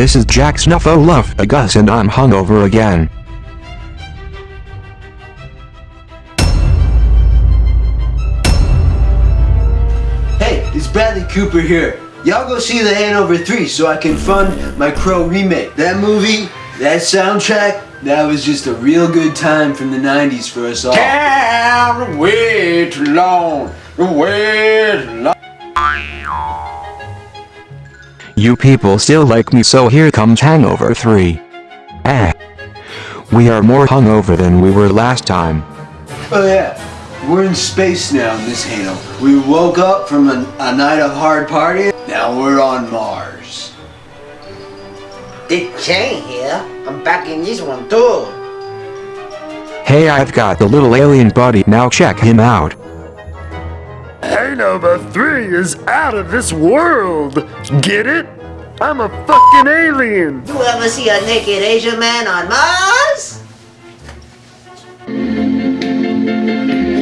This is Jack Snuffleupagus Agus and I'm hungover again. Hey, it's Bradley Cooper here. Y'all go see The Hangover 3 so I can fund my Crow remake. That movie, that soundtrack, that was just a real good time from the 90s for us all. Down way too long, way too long. You people still like me so here comes Hangover 3. Ah. We are more hungover than we were last time. Oh yeah, we're in space now, Miss Hano. We woke up from a, a night of hard partying. Now we're on Mars. Dick Chain here. I'm back in this one too. Hey I've got the little alien buddy now check him out. Hangover 3 is out of this world. Get it? I'm a fucking alien. You ever see a naked Asian man on Mars?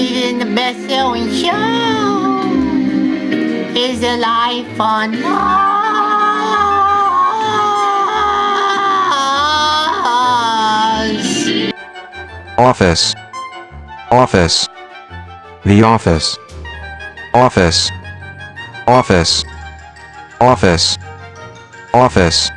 Isn't the best selling show? Is the life on Mars? Office. Office. The office. Office. Office. Office. Office.